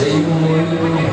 Senhor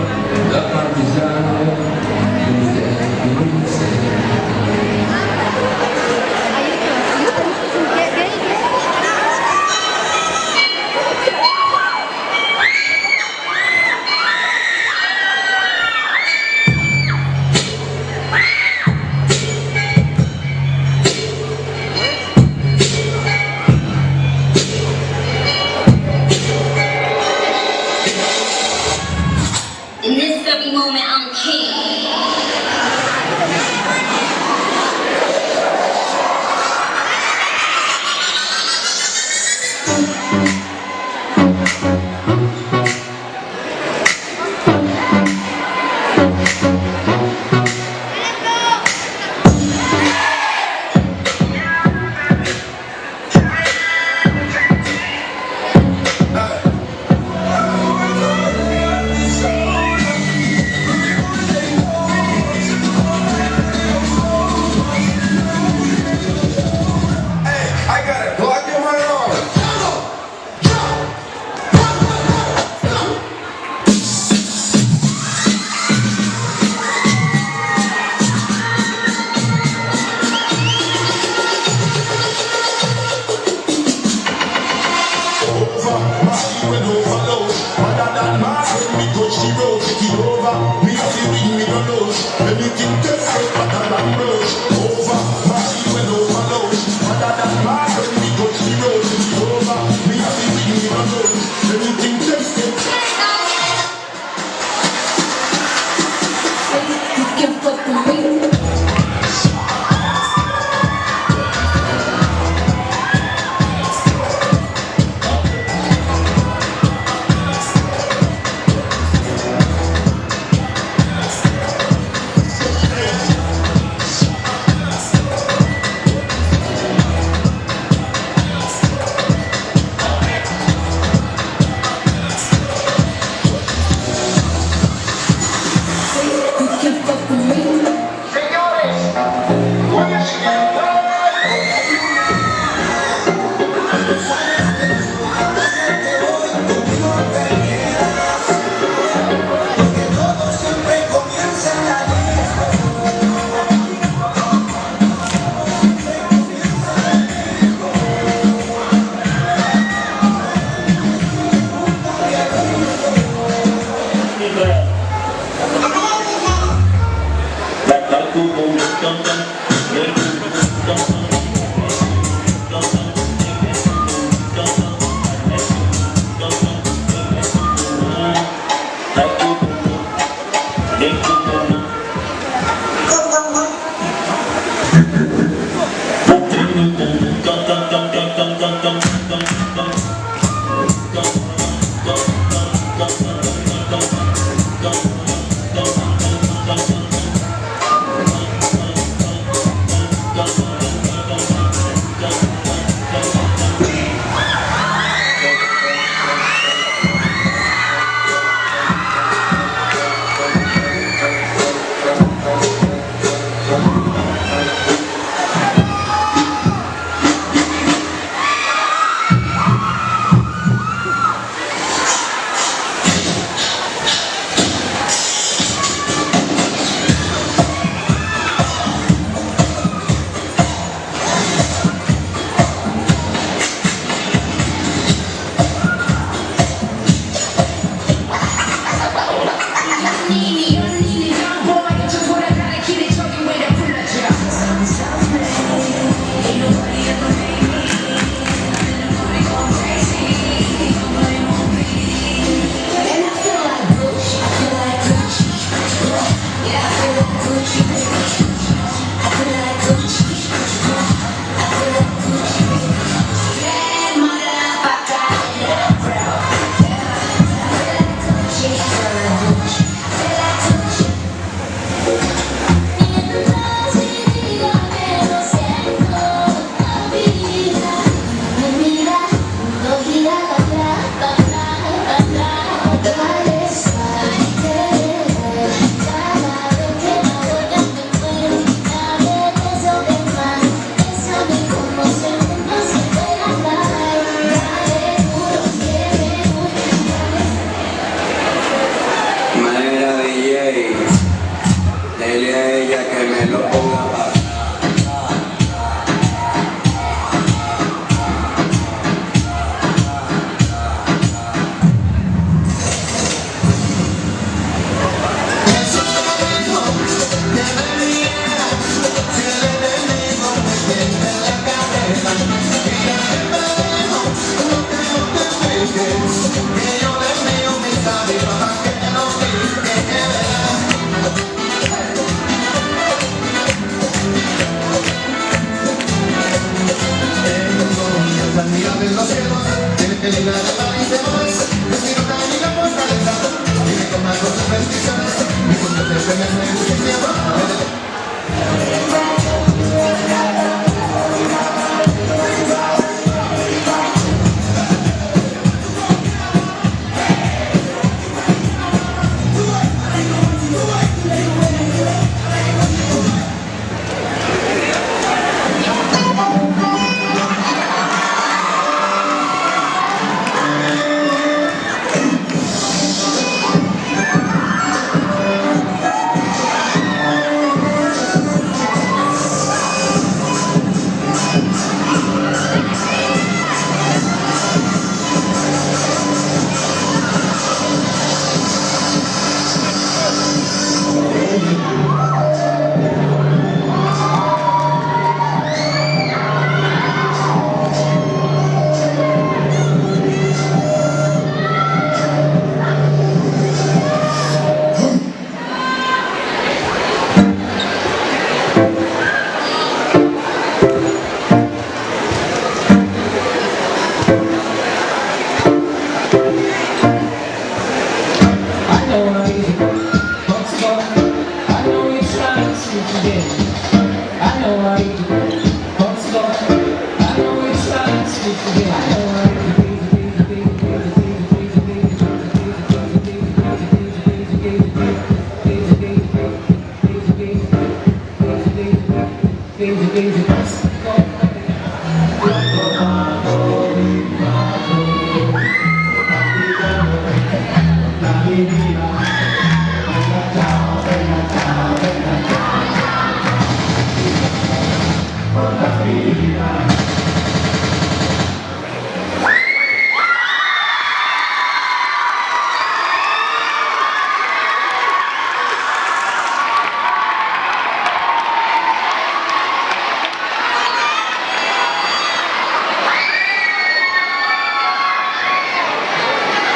Fire that man when we touch the road. Português e passa.